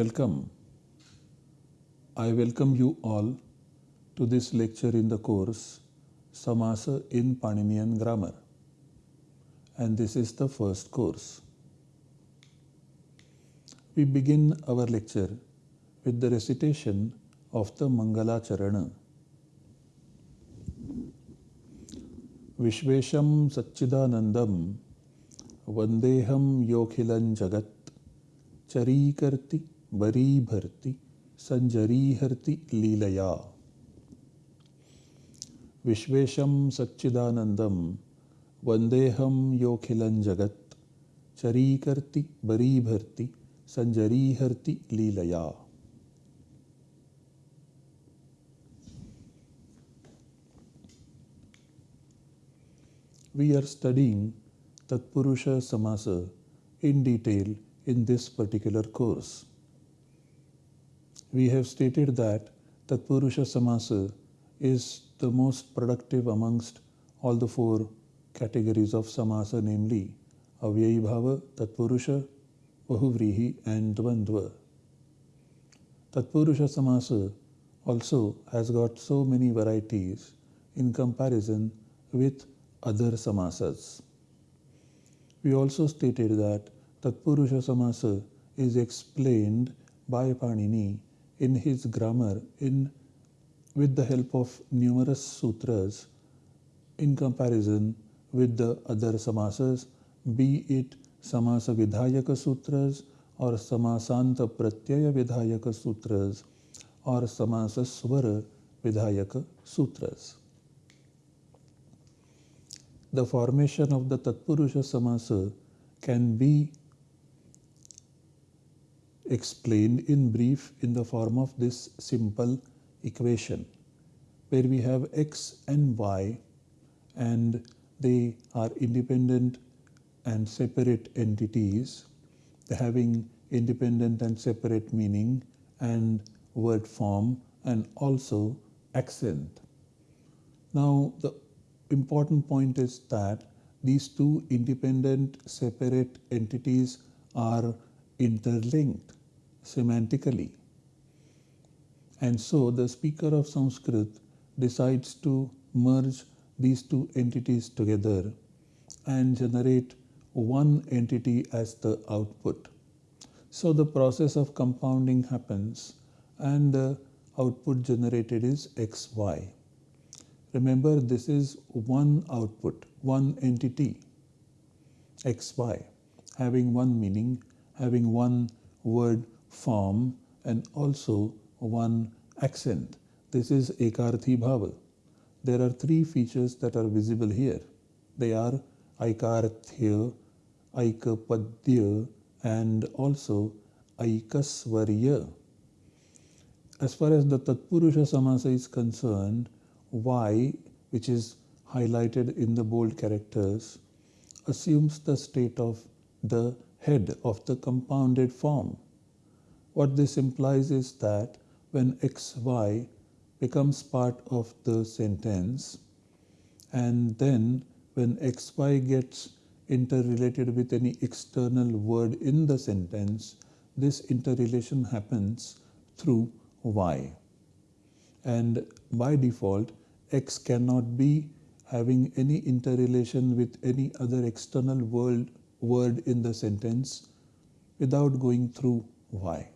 Welcome. I welcome you all to this lecture in the course Samasa in Paninian Grammar. And this is the first course. We begin our lecture with the recitation of the Mangala Charana. Vishvesham Satchidanandam Vandeham Yokhilan Jagat Charikirti Sanjariharti Leelaya Vishvesham Satchidanandam Vandeham Yokhilan Jagat Charikirti Bari Bharti Sanjariharti Leelaya We are studying Tatpurusha Samasa in detail in this particular course. We have stated that Tatpurusha Samasa is the most productive amongst all the four categories of Samasa, namely Avyayi Bhava, Tatpurusha, Bahuvrihi, and Dvandva. Tatpurusha Samasa also has got so many varieties in comparison with other samasas. We also stated that Tatpurusha Samasa is explained by Panini in his grammar in with the help of numerous sutras in comparison with the other samasas, be it Samasa Vidhayaka Sutras or Samasanta Pratyaya Vidhayaka Sutras or Samasa Swara Vidhayaka Sutras. The formation of the Tatpurusha Samasa can be explained in brief in the form of this simple equation where we have x and y and they are independent and separate entities having independent and separate meaning and word form and also accent. Now the important point is that these two independent separate entities are interlinked semantically. And so the speaker of Sanskrit decides to merge these two entities together and generate one entity as the output. So the process of compounding happens and the output generated is xy. Remember this is one output, one entity, xy, having one meaning, having one word form and also one accent. This is Ekarthi Bhava. There are three features that are visible here. They are Aikarthya, Aikapadya and also Aikasvarya. As far as the Tatpurusha Samasa is concerned, Y, which is highlighted in the bold characters, assumes the state of the head of the compounded form. What this implies is that when xy becomes part of the sentence and then when xy gets interrelated with any external word in the sentence, this interrelation happens through y. And by default, x cannot be having any interrelation with any other external word, word in the sentence without going through y.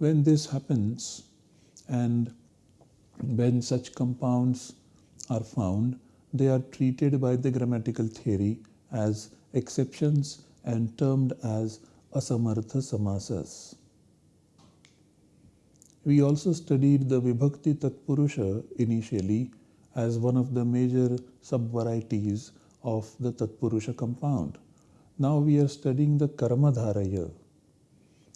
When this happens and when such compounds are found, they are treated by the grammatical theory as exceptions and termed as asamartha samasas. We also studied the Vibhakti Tatpurusha initially as one of the major sub-varieties of the Tatpurusha compound. Now we are studying the Karmadharaya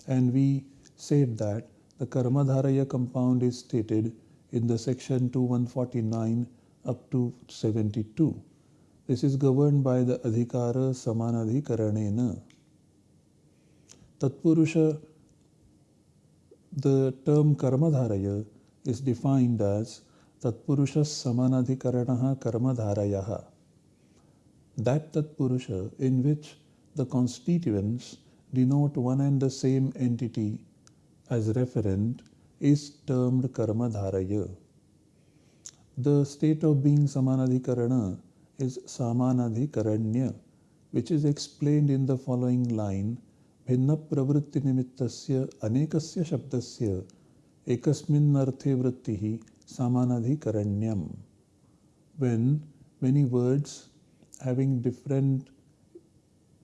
and we said that the Karmadharaya compound is stated in the section 2149 up to 72. This is governed by the Adhikara Samanadhikaranena. Tatpurusha the term Karmadharaya is defined as Tatpurusha Samanadhikaranaha Karmadharayaha. That Tatpurusha in which the constituents denote one and the same entity as referent is termed karma dharaya. The state of being samanadhikarana is samanadhikaranya, which is explained in the following line भिन्न प्रवृत्ति निमित्तस्य अनेकस्य शब्दस्य एकस्मिन् अर्थे वृत्तिः सामानाधिकरण्यम when many words having different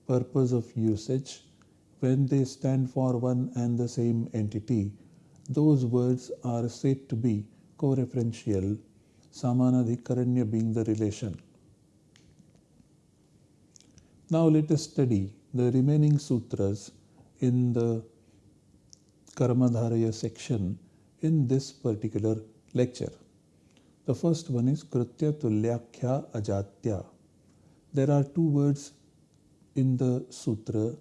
purpose of usage when they stand for one and the same entity those words are said to be co-referential samanadhikaranya being the relation now let us study the remaining sutras in the Karmadharaya section in this particular lecture. The first one is Kritya Tulyakhya Ajatya. There are two words in the sutra.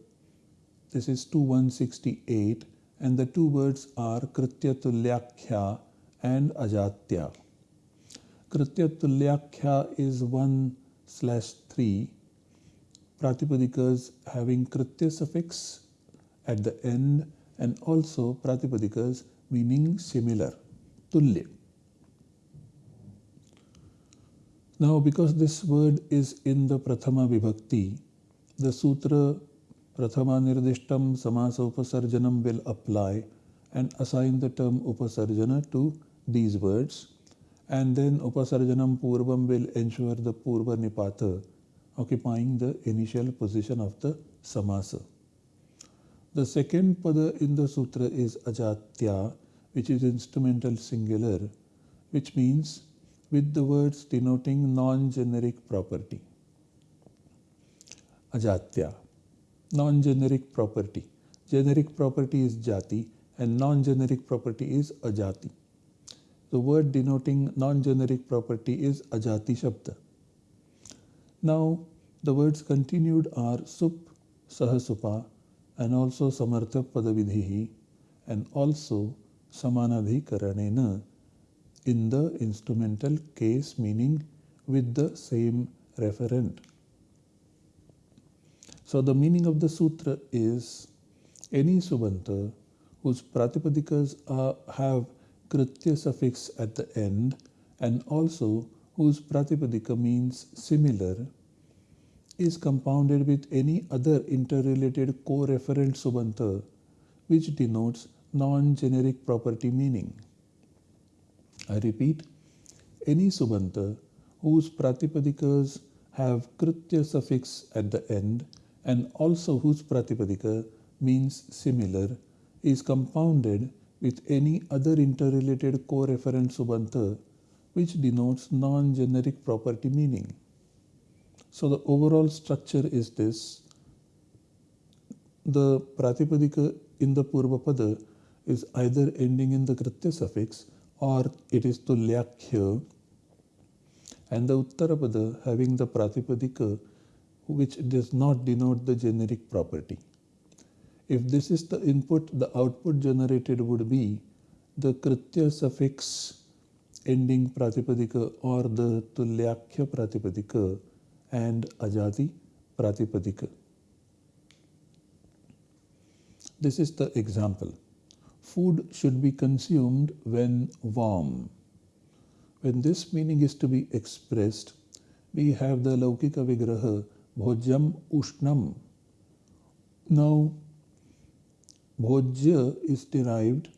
This is 2168 and the two words are Kritya Tulyakhya and Ajatya. Kritya Tulyakhya is 1 slash 3 Pratipadikas having Kritya suffix at the end and also Pratipadikas meaning similar, Tulya. Now, because this word is in the Prathama Vibhakti, the Sutra Prathama Nirdishtam Samasa Upasarjanam will apply and assign the term Upasarjana to these words. And then Upasarjanam Purvam will ensure the Purva Nipata occupying the initial position of the samasa. The second pada in the sutra is ajatya, which is instrumental singular, which means with the words denoting non-generic property. Ajatya, non-generic property. Generic property is jati and non-generic property is ajati. The word denoting non-generic property is ajati shabda. Now, the words continued are sup, sahasupa, and also samartha padavidhihi, and also samanadhikaranena in the instrumental case, meaning with the same referent. So, the meaning of the sutra is any subanta whose pratipadikas are, have kritya suffix at the end and also whose pratipadika means similar is compounded with any other interrelated co-referent subanta which denotes non-generic property meaning. I repeat, any subanta whose pratipadikas have kritya suffix at the end and also whose pratipadika means similar is compounded with any other interrelated co-referent subanta which denotes non-generic property meaning. So the overall structure is this. The Pratipadika in the Purvapada is either ending in the Kritya suffix or it is Tulyakhya and the Uttarapada having the Pratipadika which does not denote the generic property. If this is the input, the output generated would be the Kritya suffix ending pratipadika or the tulyakhya pratipadika and ajati pratipadika. This is the example. Food should be consumed when warm. When this meaning is to be expressed, we have the Laukika Vigraha Bhojyam Ushnam. Now, Bhojya is derived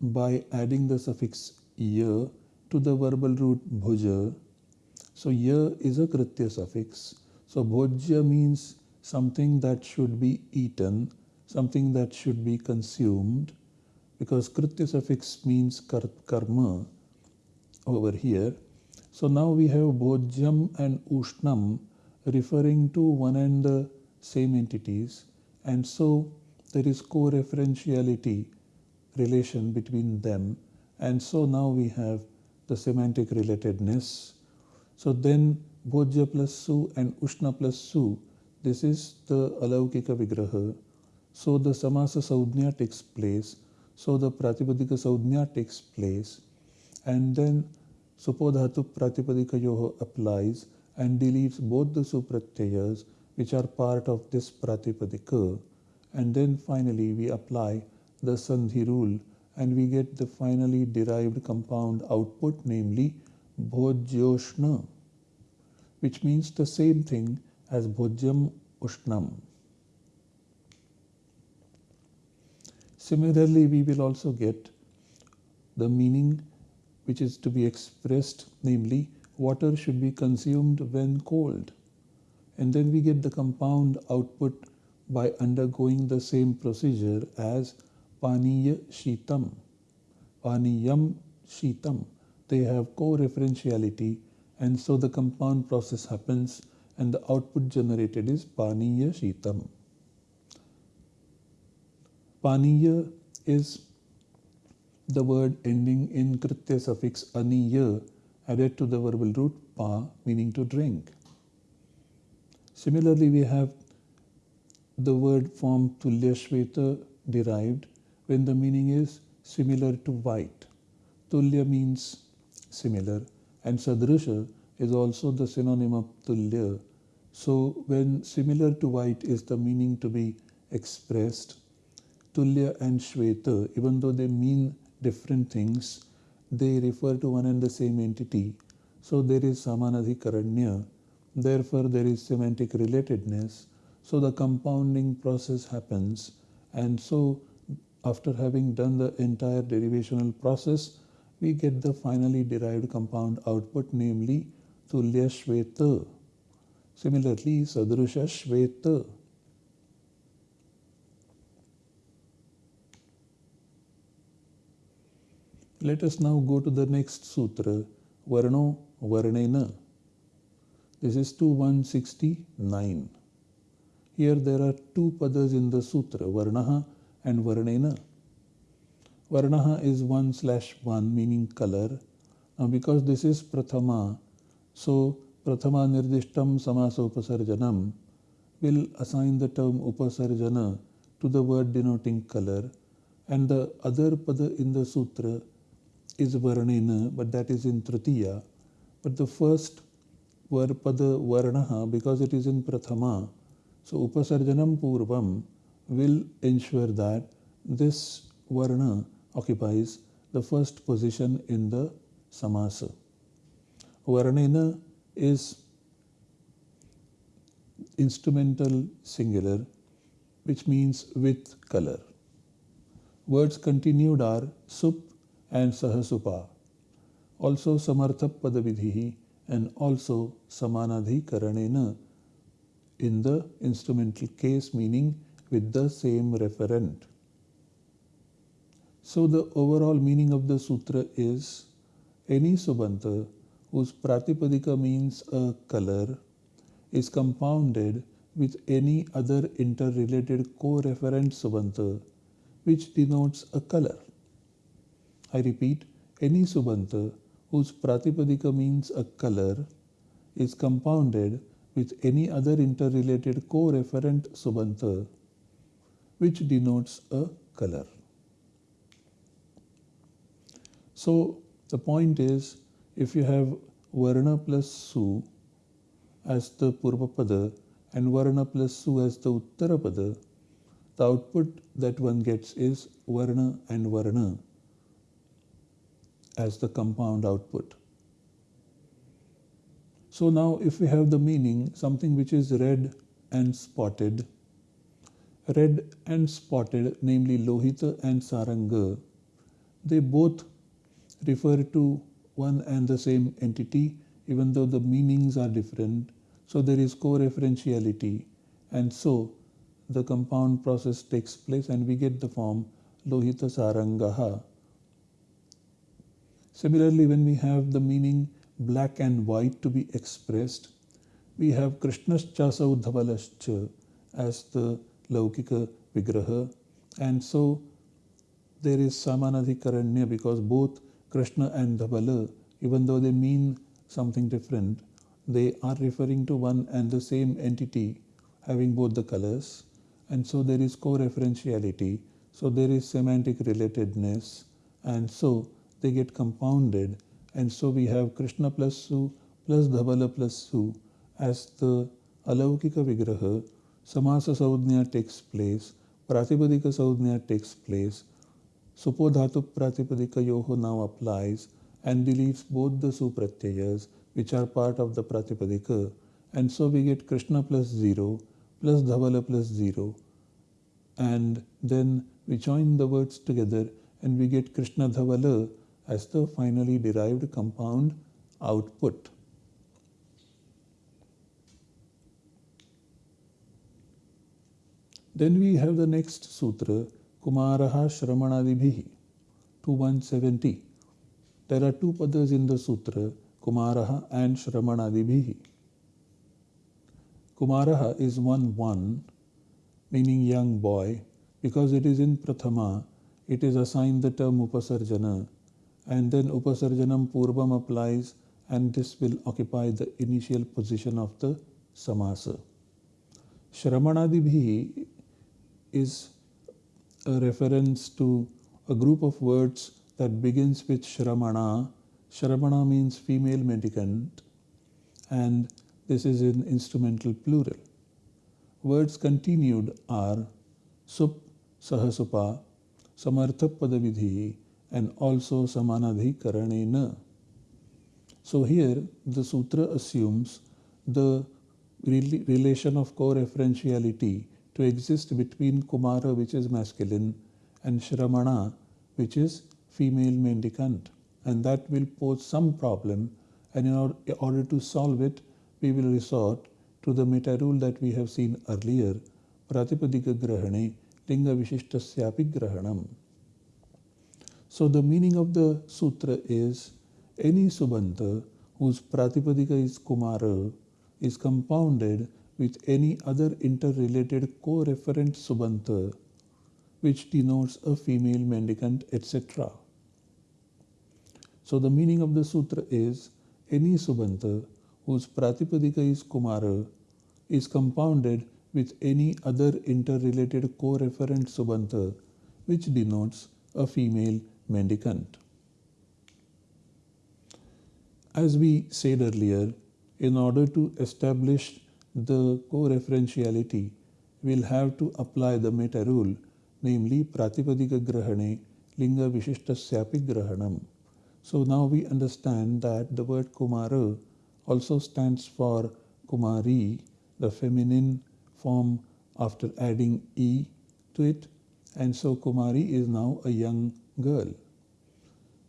by adding the suffix ya to the verbal root bhuja. So ya is a kritya suffix. So bhojya means something that should be eaten, something that should be consumed, because kritya suffix means karma over here. So now we have bhojyam and ushnam referring to one and the same entities, and so there is co-referentiality relation between them and so now we have the semantic relatedness. So then Bhojya plus Su and Ushna plus Su, this is the Alaukika Vigraha. So the Samasa Saudhnya takes place. So the Pratipadika Saudhnya takes place. And then Supodhatu Pratipadika Yoho applies and deletes both the Supratyayas which are part of this Pratipadika and then finally we apply the Sandhi rule and we get the finally derived compound output namely Bhojyoshna which means the same thing as Bhojyam Ushnam. Similarly, we will also get the meaning which is to be expressed, namely, water should be consumed when cold. And then we get the compound output by undergoing the same procedure as Paniya Shitam. Paniyam Shitam. They have co-referentiality and so the compound process happens and the output generated is Paniya Shitam. Paniya is the word ending in Kritya suffix aniya added to the verbal root pa meaning to drink. Similarly, we have the word form tulya shveta derived when the meaning is similar to white. Tulya means similar and sadrusha is also the synonym of tulya. So when similar to white is the meaning to be expressed, tulya and shveta, even though they mean different things, they refer to one and the same entity. So there is samanadhikaranya. Therefore, there is semantic relatedness. So the compounding process happens. And so after having done the entire derivational process, we get the finally derived compound output, namely Tulya Shveta. Similarly, Sadrusha Shveta. Let us now go to the next sutra, Varno Varnena. This is 2169. Here there are two padas in the sutra, Varnaha and Varnena. Varnaha is 1 slash 1 meaning color. Now because this is Prathama, so Prathama Nirdishtam Samasa Upasarjanam will assign the term Upasarjana to the word denoting color and the other pada in the sutra is Varnena but that is in Tritiya. But the first word pada Varnaha because it is in Prathama so Upasarjanam Purvam will ensure that this Varna occupies the first position in the samasa. Varnena is instrumental singular which means with color. Words continued are sup and sahasupa, also samartha padavidhi and also samanadhikaranena in the instrumental case meaning with the same referent. So the overall meaning of the sutra is any subanta whose pratipadika means a color is compounded with any other interrelated co-referent subanta which denotes a color. I repeat, any subanta whose pratipadika means a color is compounded with any other interrelated co-referent subanta which denotes a color. So the point is if you have Varna plus Su as the Purvapada and Varna plus Su as the Uttarapada, the output that one gets is Varna and Varna as the compound output. So now if we have the meaning, something which is red and spotted, red and spotted, namely Lohita and Saranga, they both refer to one and the same entity even though the meanings are different. So there is co-referentiality and so the compound process takes place and we get the form Lohita Sarangaha. Similarly, when we have the meaning black and white to be expressed, we have Krishnascha Dhavalascha as the Laukika Vigraha and so there is Samanadhikaranya because both Krishna and Dhavala, even though they mean something different, they are referring to one and the same entity having both the colors. And so there is co-referentiality. So there is semantic relatedness. And so they get compounded. And so we have Krishna plus Su plus Dhavala plus Su as the Alaukika Vigraha. Samasa Saudhnya takes place. Pratipadika Saudhnya takes place. Supodhatu Pratipadikayoho now applies and deletes both the supratyayas which are part of the Pratipadika and so we get Krishna plus 0 plus Dhavala plus 0 and then we join the words together and we get Krishna Dhavala as the finally derived compound output. Then we have the next sutra, Kumaraha Shramanadibhihi, 2170. There are two padas in the sutra, Kumaraha and Shramanadibhihi. Kumaraha is 1 1, meaning young boy. Because it is in Prathama, it is assigned the term Upasarjana, and then Upasarjanam Purvam applies, and this will occupy the initial position of the Samasa. Shramanadibhi is a reference to a group of words that begins with Shramana. Shramana means female mendicant and this is in instrumental plural. Words continued are Sup, Sahasupa, Samartha Padavidhi and also Samanadhikaranena. So here the sutra assumes the relation of co-referentiality to exist between Kumara, which is masculine, and Shramana, which is female mendicant. And that will pose some problem. And in order to solve it, we will resort to the meta rule that we have seen earlier, Pratipadika Grahane, Linga Vishishtasyapi Grahanam. So the meaning of the sutra is any subanta whose Pratipadika is Kumara is compounded with any other interrelated co-referent subanta which denotes a female mendicant, etc. So the meaning of the sutra is any subanta whose pratipadika is kumara is compounded with any other interrelated co-referent subanta which denotes a female mendicant. As we said earlier, in order to establish the co-referentiality we'll have to apply the meta rule, namely Pratipadika Grahane Linga Vishishtasyapi Grahanam. So now we understand that the word Kumara also stands for Kumari, the feminine form after adding E to it. And so Kumari is now a young girl.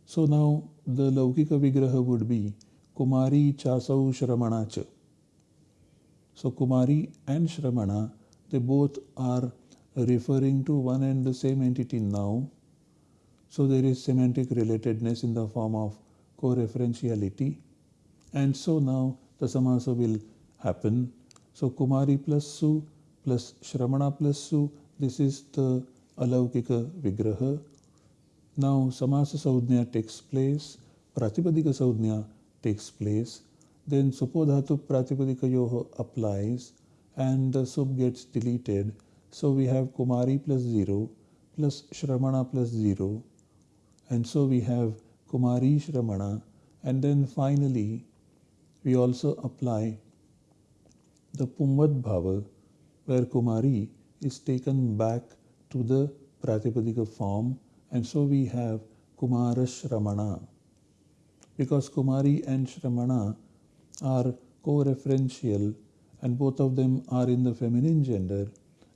So now the Laukika Vigraha would be Kumari Chasau Shramanacha. So Kumari and Shramana, they both are referring to one and the same entity now. So there is semantic relatedness in the form of co-referentiality. And so now the samasa will happen. So Kumari plus Su plus Shramana plus Su, this is the Alaukika Vigraha. Now Samasa Saudhnya takes place, Pratipadika Saudhnya takes place then supodhatu pratipadikayoho applies and the sub gets deleted. So we have Kumari plus 0 plus Shramana plus 0 and so we have Kumari Shramana and then finally we also apply the Pumvad Bhava where Kumari is taken back to the Pratipadika form and so we have Kumara Shramana. Because Kumari and Shramana are co-referential and both of them are in the feminine gender.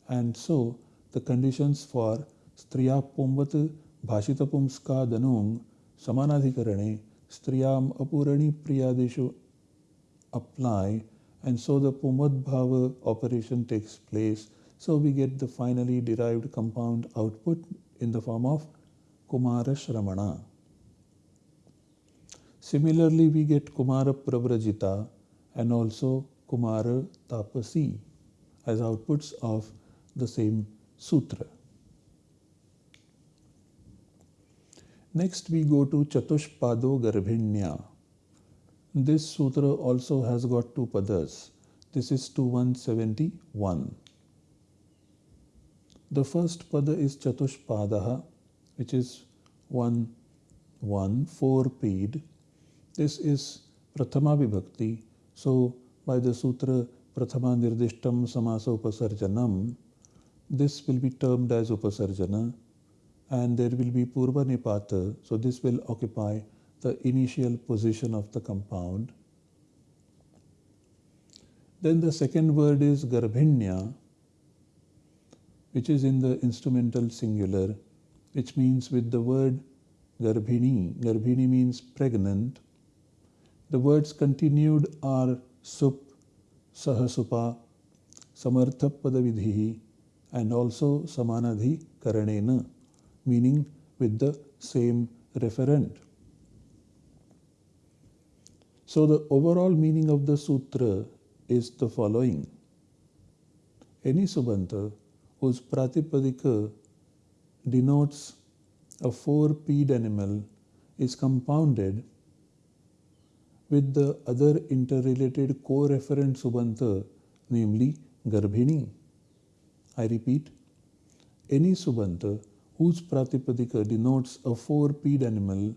And so the conditions for striya pumvat bhashita pumska danung samanadhikarane striyam apurani priyadeshu apply. And so the pumvad bhava operation takes place. So we get the finally derived compound output in the form of kumara shramana Similarly, we get Kumara Pravrajita and also Kumara Tapasi as outputs of the same sutra. Next, we go to Chatushpado Garbhinya. This sutra also has got two padas. This is 2171. The first pada is Chatushpadaha, which is one, one, four paid this is Prathama Vibhakti. So, by the Sutra Prathama Nirdishtam Samasa Upasarjanam, this will be termed as Upasarjana and there will be Purva Nipata. So this will occupy the initial position of the compound. Then the second word is Garbhinya, which is in the instrumental singular, which means with the word Garbhini. Garbhini means pregnant. The words continued are Sup, Sahasupa, Samarthapada and also Samanadhi Karanena, meaning with the same referent. So the overall meaning of the sutra is the following. Any subanta whose pratipadika denotes a four-peed animal is compounded with the other interrelated co-referent subanta, namely Garbhini. I repeat, any subanta whose pratipadika denotes a four-peed animal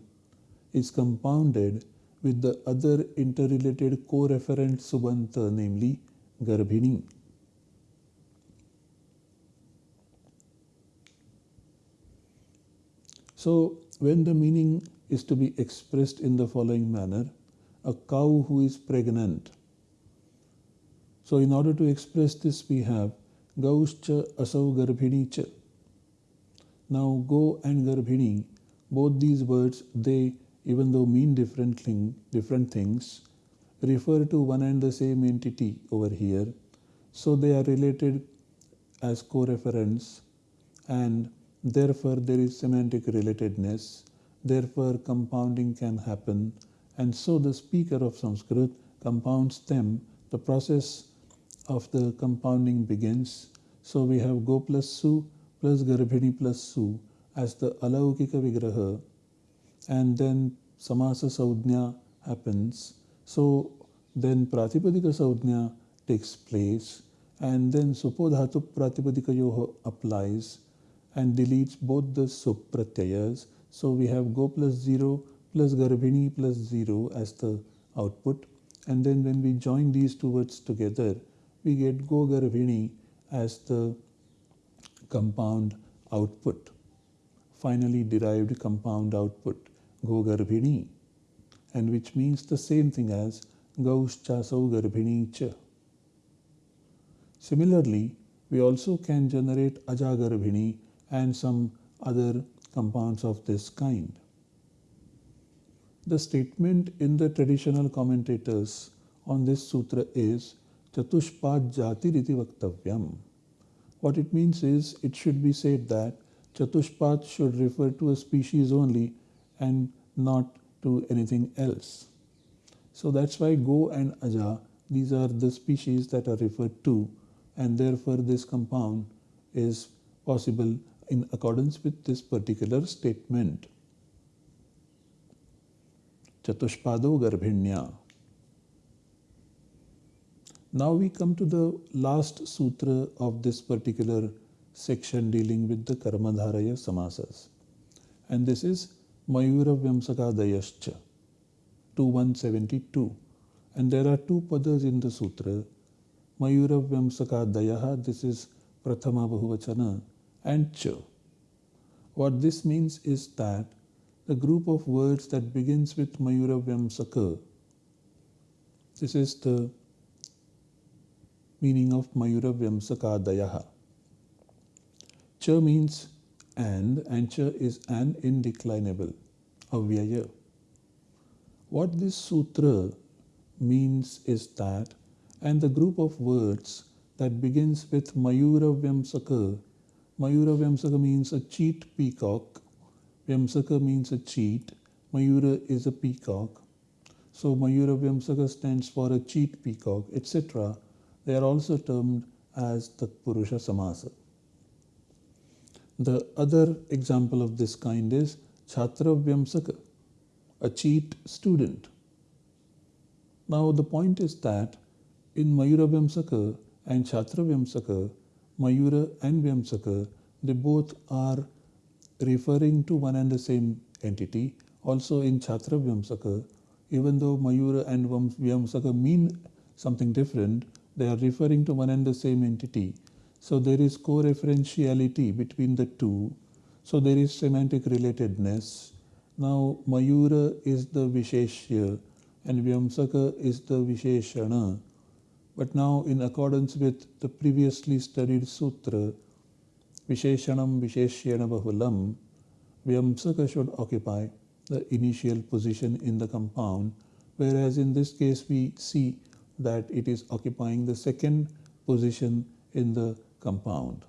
is compounded with the other interrelated co-referent subanta, namely Garbhini. So, when the meaning is to be expressed in the following manner, a cow who is pregnant. So, in order to express this, we have Gauscha asau garbhini cha. Now, go and garbhini, both these words, they, even though mean different, thing, different things, refer to one and the same entity over here. So, they are related as co-reference and Therefore, there is semantic relatedness. Therefore, compounding can happen. And so the speaker of Sanskrit compounds them. The process of the compounding begins. So we have Go plus Su plus Garbhini plus Su as the Alaukika Vigraha. And then Samasa Saudhnya happens. So then Pratipadika Saudhnya takes place. And then Supodhatu Pratipadika Yoho applies and deletes both the supratyayas. So we have go plus 0 plus garbhini plus 0 as the output. And then when we join these two words together, we get go garbhini as the compound output. Finally derived compound output, go garbhini, and which means the same thing as gauschasau garbhini cha. Similarly, we also can generate ajagarbhini and some other compounds of this kind. The statement in the traditional commentators on this sutra is Chatushpad Jati Riti Vaktavyam. What it means is it should be said that Chatushpad should refer to a species only and not to anything else. So that's why Go and Aja, these are the species that are referred to and therefore this compound is possible in accordance with this particular statement. Chatushpado Garbhinya. Now we come to the last sutra of this particular section dealing with the Karmadharaya Samasas. And this is Mayura Vyamsakadayascha 2172. And there are two padas in the sutra. Mayura Vyamsakadayaha, this is Prathama Bahuvachana and ch. What this means is that the group of words that begins with Mayura Vyamsaka, this is the meaning of Mayura Vyamsakadayaha. Ch means and, and ch is an indeclinable, avyaya. What this sutra means is that, and the group of words that begins with Mayura Vyamsaka Mayura Vyamsaka means a cheat peacock. Vyamsaka means a cheat. Mayura is a peacock. So Mayura Vyamsaka stands for a cheat peacock, etc. They are also termed as the Purusha Samasa. The other example of this kind is Chhatra Vyamsaka, a cheat student. Now the point is that in Mayura Vyamsaka and Chhatra Vyamsaka, Mayura and Vyamsaka, they both are referring to one and the same entity. Also in Chhatra Vyamsaka, even though Mayura and Vyamsaka mean something different, they are referring to one and the same entity. So there is co-referentiality between the two. So there is semantic relatedness. Now Mayura is the Visheshya and Vyamsaka is the Visheshana. But now in accordance with the previously studied sutra, Visheshanam Visheshyena Bahulam, Vyamsaka should occupy the initial position in the compound, whereas in this case we see that it is occupying the second position in the compound.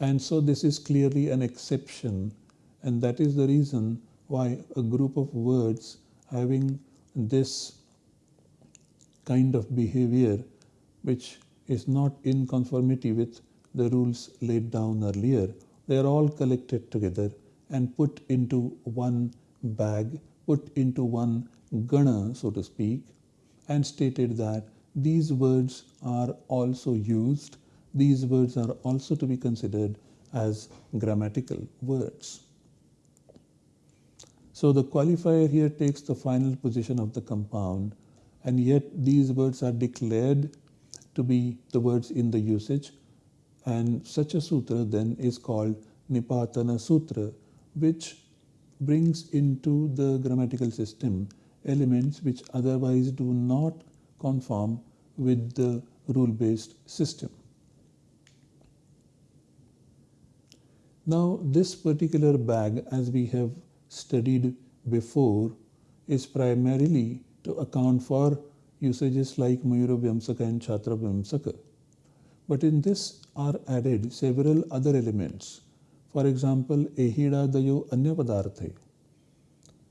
And so this is clearly an exception and that is the reason why a group of words having this kind of behavior which is not in conformity with the rules laid down earlier, they are all collected together and put into one bag, put into one gana, so to speak, and stated that these words are also used, these words are also to be considered as grammatical words. So the qualifier here takes the final position of the compound and yet these words are declared to be the words in the usage and such a sutra then is called Nipatana Sutra which brings into the grammatical system elements which otherwise do not conform with the rule-based system. Now this particular bag as we have studied before is primarily to account for usages like Mayura Vyamsaka and Chhatra Vyamsaka. But in this are added several other elements. For example, Ehida Dayo Anya.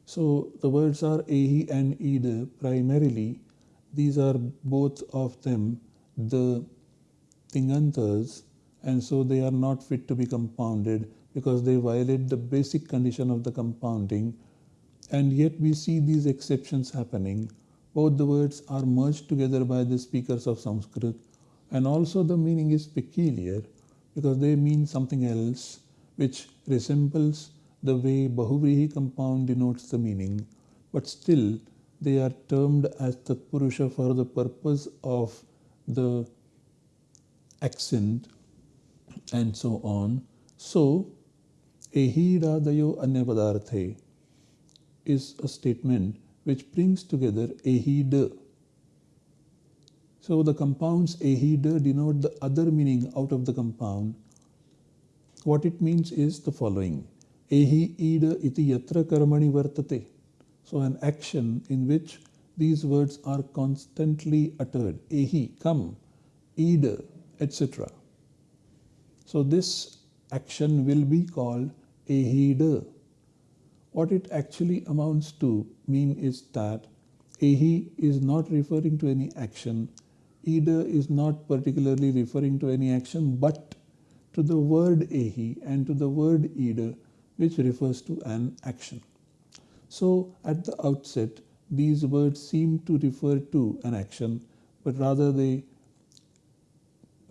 So the words are Ehi and Ida primarily. These are both of them the Tingantas and so they are not fit to be compounded because they violate the basic condition of the compounding and yet we see these exceptions happening. Both the words are merged together by the speakers of Sanskrit and also the meaning is peculiar because they mean something else which resembles the way Bahuvrihi compound denotes the meaning but still they are termed as Tatpurusha for the purpose of the accent and so on. So, Ehidadayo Anyapadarthe is a statement which brings together Ehida. So the compounds Ehida denote the other meaning out of the compound. What it means is the following. Ehi ida iti yatra karmani vartate. So an action in which these words are constantly uttered. Ehi, come, ida, etc. So this action will be called ehida. What it actually amounts to mean is that ehi is not referring to any action, ida is not particularly referring to any action, but to the word ehi and to the word ida, which refers to an action. So at the outset, these words seem to refer to an action, but rather they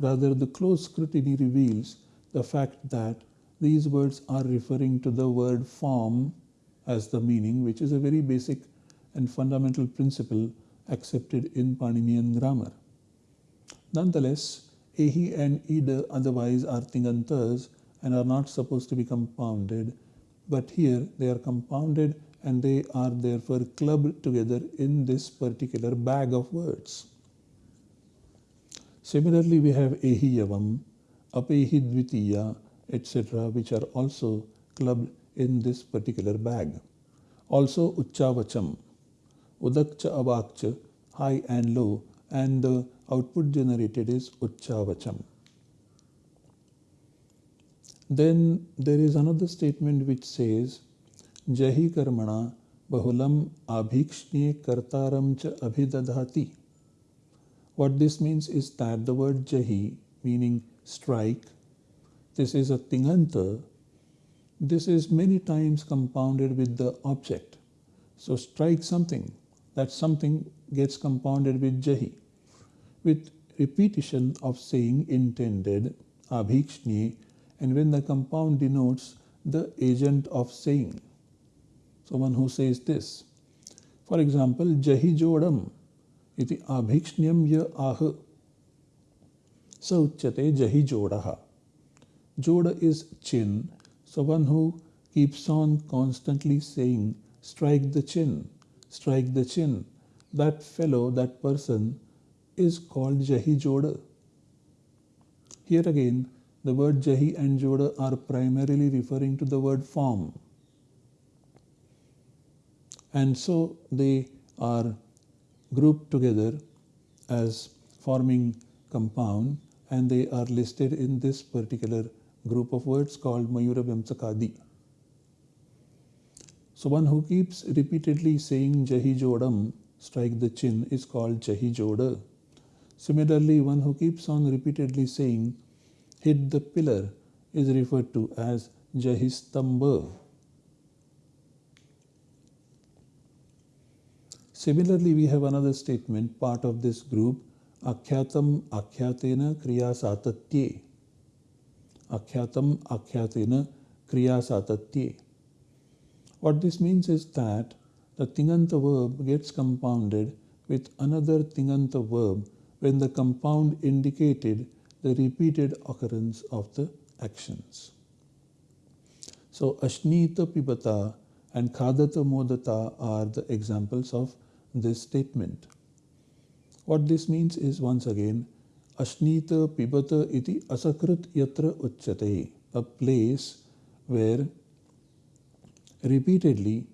Rather, the close scrutiny reveals the fact that these words are referring to the word form as the meaning, which is a very basic and fundamental principle accepted in Paninian grammar. Nonetheless, Ehi and Ida otherwise are Tingantas and are not supposed to be compounded, but here they are compounded and they are therefore clubbed together in this particular bag of words. Similarly, we have Ehiyavam, Apehidvitiya, etc., which are also clubbed in this particular bag. Also, Uchchavacham, Udakcha Avakcha, high and low, and the output generated is Uchchavacham. Then there is another statement which says, Jahi Karmana Bahulam Abhikshne Kartaram Cha Abhidadhati. What this means is that the word jahi, meaning strike, this is a tinganta. This is many times compounded with the object. So strike something. That something gets compounded with jahi. With repetition of saying intended, abhikshni, and when the compound denotes the agent of saying. Someone who says this. For example, jahi jodam iti abhikshnyam ya ah. Sauchyate Jahi Jodaha. Joda is chin, so one who keeps on constantly saying, strike the chin, strike the chin. That fellow, that person is called Jahi Joda. Here again, the word Jahi and Joda are primarily referring to the word form. And so they are grouped together as forming compound and they are listed in this particular group of words called Mayura Vyamsakadi. So one who keeps repeatedly saying Jahi Jodam, strike the chin, is called Jahi Joda. Similarly, one who keeps on repeatedly saying hit the pillar is referred to as Jahistamba. Similarly, we have another statement, part of this group, Akhyatam Akhyatena Kriya Satatye. Akhyatam Akhyatena Kriya Satatye. What this means is that the Tinganta verb gets compounded with another Tinganta verb when the compound indicated the repeated occurrence of the actions. So Ashnita Pibata and Khadata Modata are the examples of this statement. What this means is once again Ashnita Pibata iti asakrit yatra uchyate, a place where repeatedly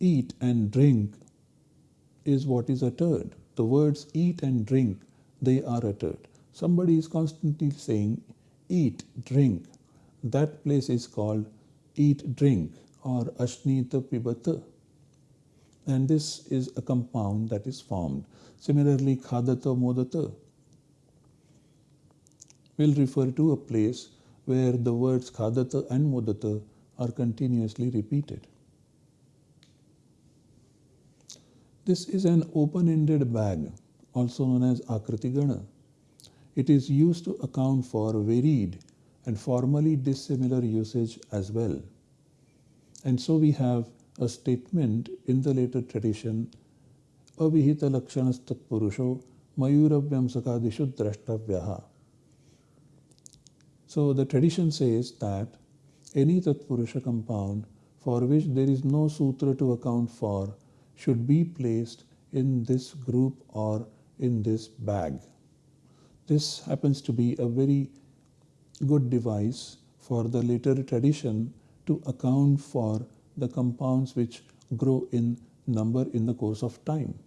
eat and drink is what is uttered. The words eat and drink they are uttered. Somebody is constantly saying, eat, drink. That place is called eat, drink or Ashnita Pibata. And this is a compound that is formed. Similarly, Khadata Modata will refer to a place where the words Khadata and Modata are continuously repeated. This is an open-ended bag also known as Akritigana. It is used to account for varied and formally dissimilar usage as well. And so we have a statement in the later tradition, Avihita Lakshanastat Purusho Mayuravyamsakadishu Drashtavyaha. So the tradition says that any Tatpurusha compound for which there is no sutra to account for should be placed in this group or in this bag. This happens to be a very good device for the later tradition to account for the compounds which grow in number in the course of time.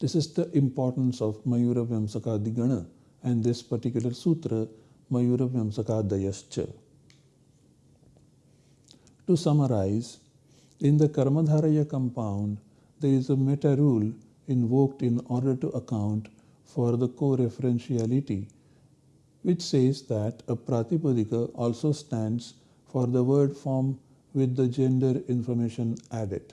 This is the importance of Mayura Vyamsakadigana and this particular sutra, Mayura Vyamsakadayascha. To summarize, in the Karmadharaya compound, there is a meta rule invoked in order to account for the co-referentiality, which says that a pratipadika also stands for the word form with the gender information added.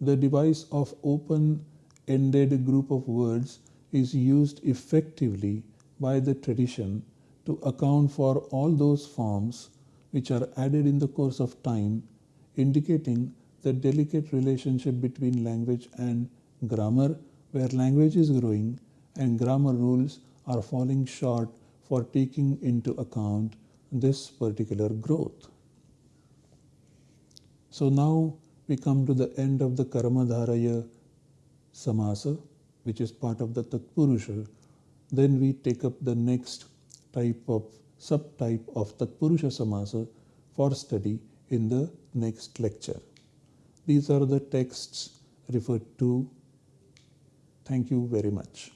The device of open-ended group of words is used effectively by the tradition to account for all those forms which are added in the course of time, indicating the delicate relationship between language and grammar where language is growing and grammar rules are falling short for taking into account this particular growth. So now we come to the end of the Karmadharaya Samasa, which is part of the Tatpurusha. Then we take up the next type of subtype of Tatpurusha Samasa for study in the next lecture. These are the texts referred to Thank you very much.